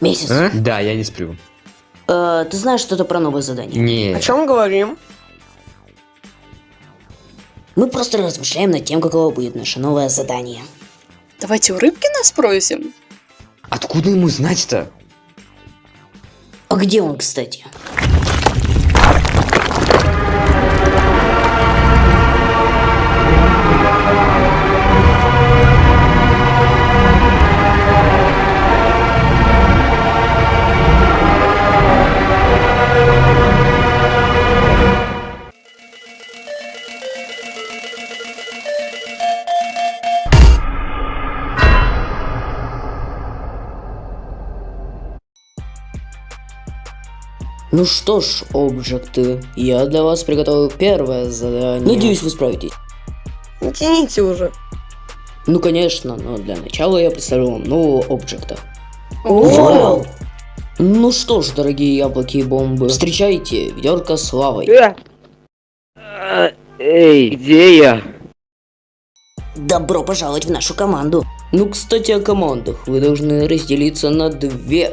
Месяц. А? Да, я не сплю. Э, ты знаешь что-то про новое задание? Не. О чем говорим? Мы просто размышляем над тем, каково будет наше новое задание. Давайте у Рыбкина спросим. Откуда ему знать-то? А где он, кстати? Ну что ж, объекты, я для вас приготовил первое задание. Надеюсь, вы справитесь. Не тяните уже. Ну конечно, но для начала я представлю вам нового объекта. Вау! Ну что ж, дорогие яблоки и бомбы, встречайте ведерко с лавой. Э! А, Эй, где я? Добро пожаловать в нашу команду. Ну, кстати, о командах. Вы должны разделиться на две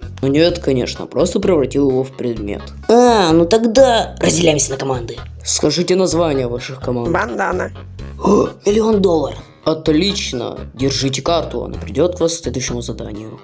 Ну нет, конечно, просто превратил его в предмет. А, ну тогда разделяемся на команды. Скажите название ваших команд. Бандана. О, миллион долларов. Отлично. Держите карту, она придет к вас к следующему заданию.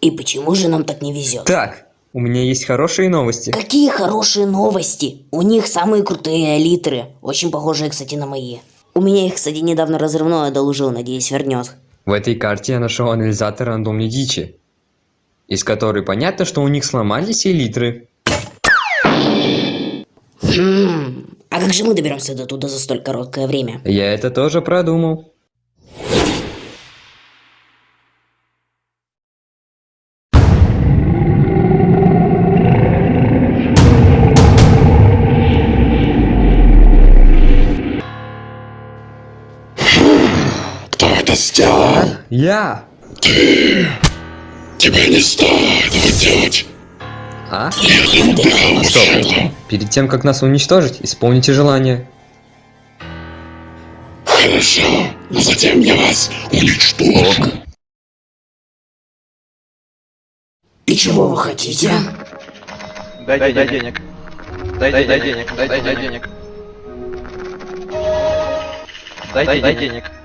И почему же нам так не везет? Так, у меня есть хорошие новости. Какие хорошие новости! У них самые крутые литры, очень похожие, кстати, на мои. У меня их, кстати, недавно разрывное одолжил, надеюсь, вернет. В этой карте я нашел анализатор рандомной дичи, из которой понятно, что у них сломались элитры. Хм, а как же мы доберемся до туда за столь короткое время? Я это тоже продумал. Это сделал? Я! Тебе не стоит этого делать. А? Я не убирал Стоп. это. Перед тем, как нас уничтожить, исполните желание. Хорошо, но затем я вас уничтожу. И чего вы хотите? Дай, дай, дай денег. Дай, дай, дай денег. Дай, дай, дай денег. Дай, дай, дай денег.